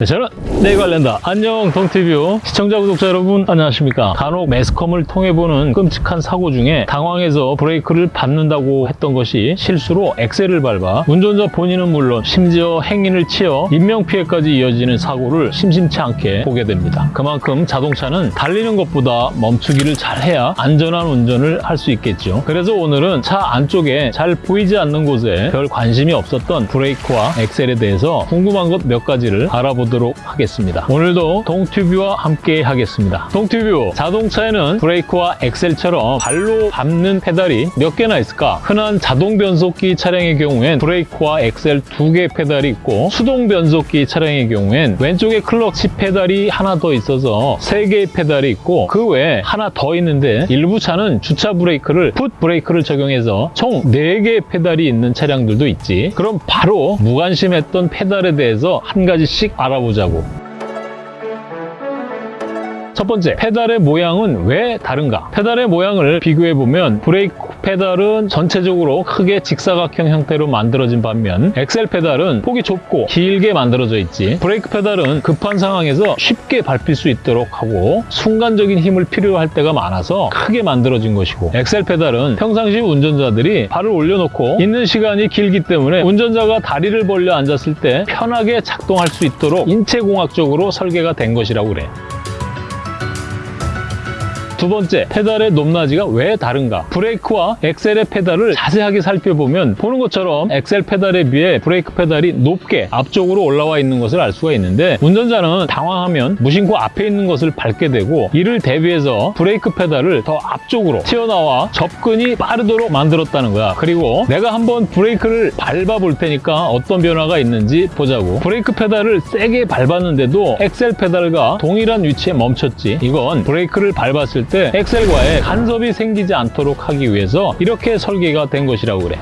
네, 저는 내 관련다. 안녕 동티뷰 시청자 구독자 여러분 안녕하십니까. 간혹 매스컴을 통해 보는 끔찍한 사고 중에 당황해서 브레이크를 밟는다고 했던 것이 실수로 엑셀을 밟아 운전자 본인은 물론 심지어 행인을 치어 인명피해까지 이어지는 사고를 심심치 않게 보게 됩니다. 그만큼 자동차는 달리는 것보다 멈추기를 잘해야 안전한 운전을 할 수 있겠죠. 그래서 오늘은 차 안쪽에 잘 보이지 않는 곳에 별 관심이 없었던 브레이크와 엑셀에 대해서 궁금한 것 몇 가지를 알아보도록 하겠습니다. 오늘도 동튜브와 함께 하겠습니다. 동튜브 자동차에는 브레이크와 엑셀처럼 발로 밟는 페달이 몇 개나 있을까? 흔한 자동 변속기 차량의 경우엔 브레이크와 엑셀 두 개 페달이 있고 수동 변속기 차량의 경우엔 왼쪽에 클러치 페달이 하나 더 있어서 세 개의 페달이 있고 그 외에 하나 더 있는데 일부 차는 주차 브레이크를 풋 브레이크를 적용해서 총 네개의 페달이 있는 차량들도 있지. 그럼 바로 무관심했던 페달에 대해서 한 가지씩 알아 보자고. 첫 번째, 페달의 모양은 왜 다른가? 페달의 모양을 비교해보면 브레이크 페달은 전체적으로 크게 직사각형 형태로 만들어진 반면 엑셀 페달은 폭이 좁고 길게 만들어져 있지 브레이크 페달은 급한 상황에서 쉽게 밟힐 수 있도록 하고 순간적인 힘을 필요할 때가 많아서 크게 만들어진 것이고 엑셀 페달은 평상시 운전자들이 발을 올려놓고 있는 시간이 길기 때문에 운전자가 다리를 벌려 앉았을 때 편하게 작동할 수 있도록 인체공학적으로 설계가 된 것이라고 그래 두 번째, 페달의 높낮이가 왜 다른가? 브레이크와 엑셀의 페달을 자세하게 살펴보면 보는 것처럼 엑셀 페달에 비해 브레이크 페달이 높게 앞쪽으로 올라와 있는 것을 알 수가 있는데 운전자는 당황하면 무심코 앞에 있는 것을 밟게 되고 이를 대비해서 브레이크 페달을 더 앞쪽으로 튀어나와 접근이 빠르도록 만들었다는 거야. 그리고 내가 한번 브레이크를 밟아 볼 테니까 어떤 변화가 있는지 보자고. 브레이크 페달을 세게 밟았는데도 엑셀 페달과 동일한 위치에 멈췄지. 이건 브레이크를 밟았을 때 엑셀과의 간섭이 생기지 않도록 하기 위해서 이렇게 설계가 된 것이라고 그래.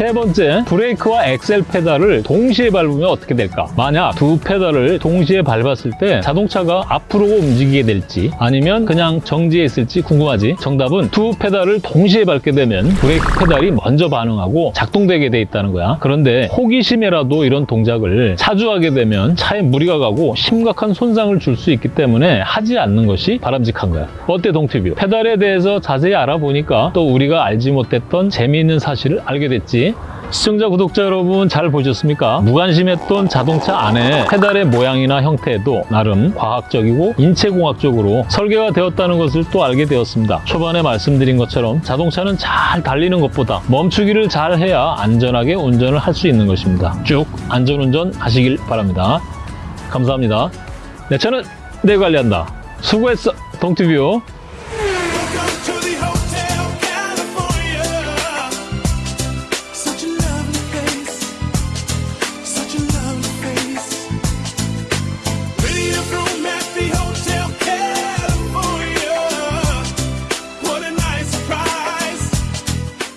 세 번째, 브레이크와 엑셀 페달을 동시에 밟으면 어떻게 될까? 만약 두 페달을 동시에 밟았을 때 자동차가 앞으로 움직이게 될지 아니면 그냥 정지해 있을지 궁금하지? 정답은 두 페달을 동시에 밟게 되면 브레이크 페달이 먼저 반응하고 작동되게 돼 있다는 거야. 그런데 호기심에라도 이런 동작을 자주 하게 되면 차에 무리가 가고 심각한 손상을 줄 수 있기 때문에 하지 않는 것이 바람직한 거야. 어때 동튜브? 페달에 대해서 자세히 알아보니까 또 우리가 알지 못했던 재미있는 사실을 알게 됐지. 시청자, 구독자 여러분 잘 보셨습니까? 무관심했던 자동차 안에 페달의 모양이나 형태도 나름 과학적이고 인체공학적으로 설계가 되었다는 것을 또 알게 되었습니다. 초반에 말씀드린 것처럼 자동차는 잘 달리는 것보다 멈추기를 잘 해야 안전하게 운전을 할 수 있는 것입니다. 쭉 안전운전 하시길 바랍니다. 감사합니다. 네, 저는 내 관리한다. 수고했어, 동티뷰.